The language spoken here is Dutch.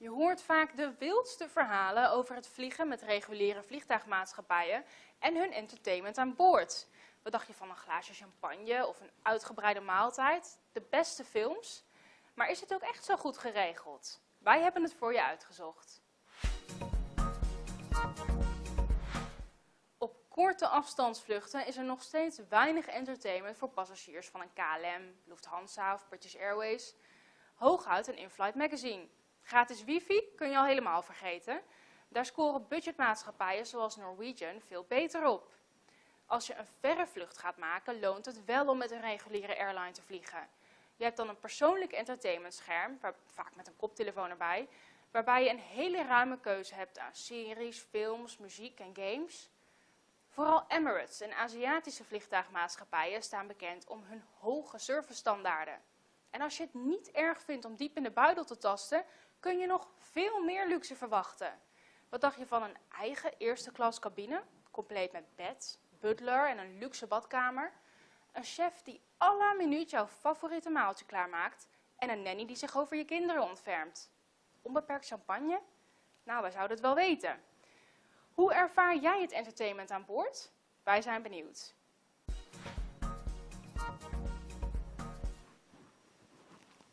Je hoort vaak de wildste verhalen over het vliegen met reguliere vliegtuigmaatschappijen en hun entertainment aan boord. Wat dacht je van een glaasje champagne of een uitgebreide maaltijd? De beste films? Maar is het ook echt zo goed geregeld? Wij hebben het voor je uitgezocht. Op korte afstandsvluchten is er nog steeds weinig entertainment voor passagiers van een KLM, Lufthansa of British Airways. Hooguit een in-flight magazine. Gratis wifi kun je al helemaal vergeten. Daar scoren budgetmaatschappijen zoals Norwegian veel beter op. Als je een verre vlucht gaat maken, loont het wel om met een reguliere airline te vliegen. Je hebt dan een persoonlijk entertainmentscherm, vaak met een koptelefoon erbij, waarbij je een hele ruime keuze hebt aan series, films, muziek en games. Vooral Emirates en Aziatische vliegtuigmaatschappijen staan bekend om hun hoge servicestandaarden. En als je het niet erg vindt om diep in de buidel te tasten, kun je nog veel meer luxe verwachten. Wat dacht je van een eigen eerste klas cabine, compleet met bed, butler en een luxe badkamer? Een chef die à la minuut jouw favoriete maaltje klaarmaakt en een nanny die zich over je kinderen ontfermt. Onbeperkt champagne? Nou, wij zouden het wel weten. Hoe ervaar jij het entertainment aan boord? Wij zijn benieuwd.